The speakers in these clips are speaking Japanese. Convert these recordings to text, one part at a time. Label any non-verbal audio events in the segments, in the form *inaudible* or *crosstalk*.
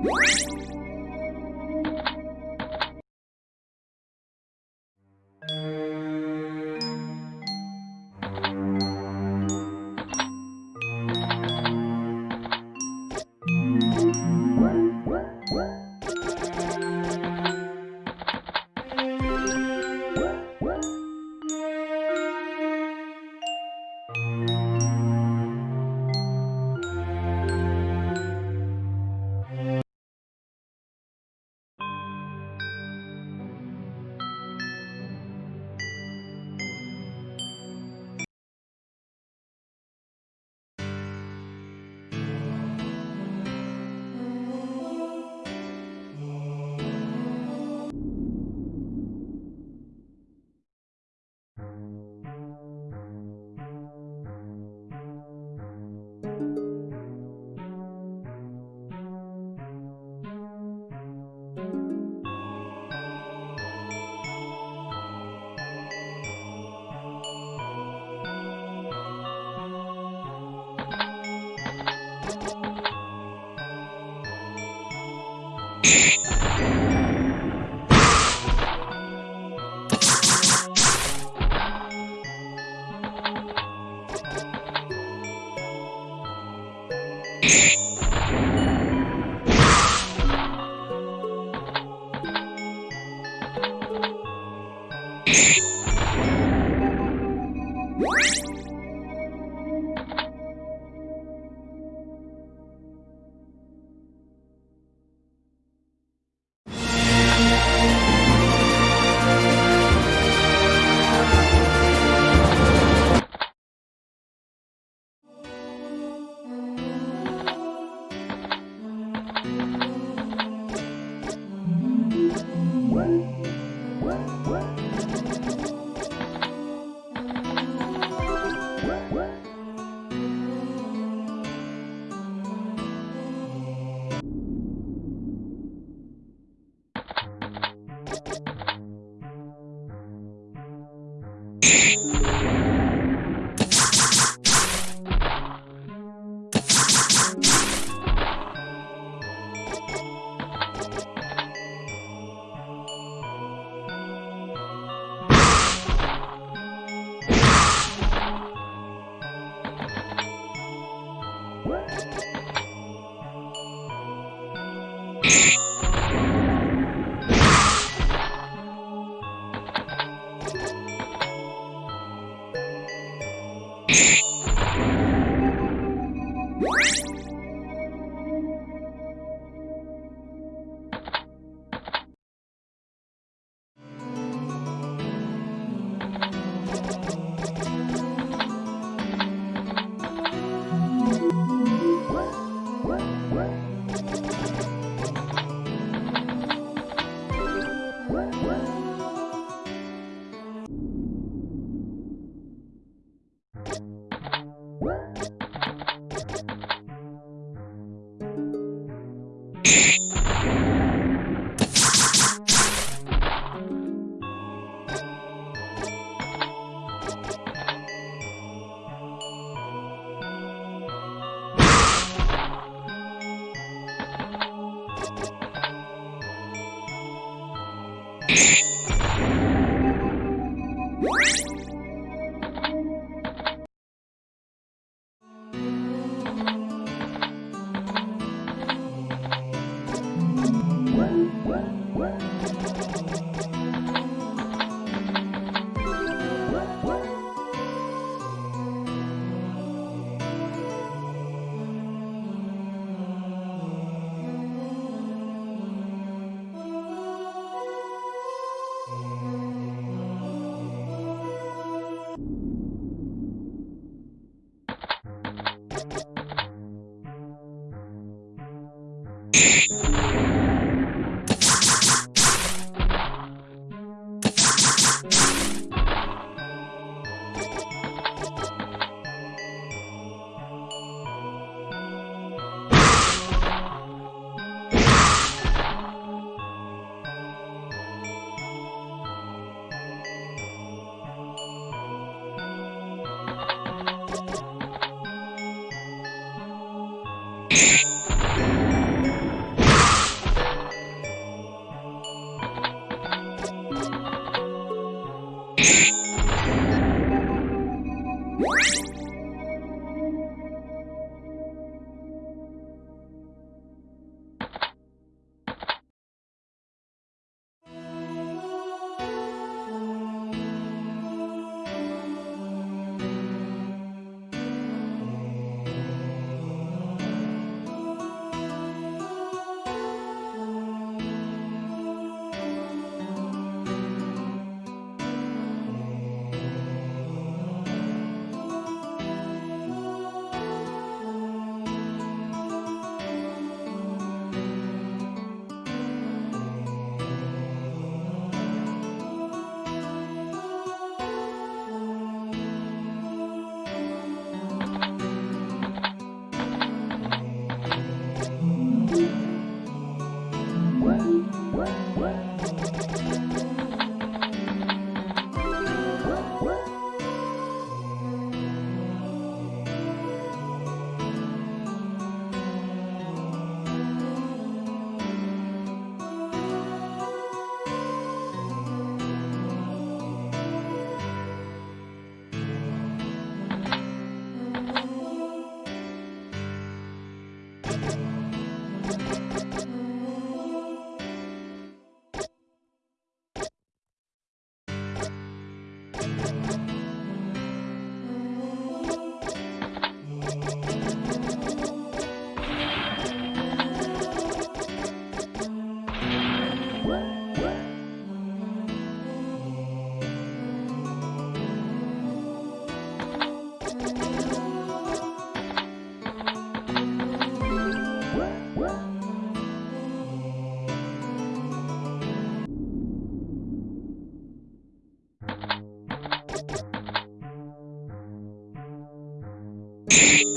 you you *laughs* you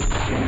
Yeah.